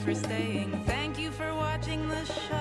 you for staying. Thank you for watching the show.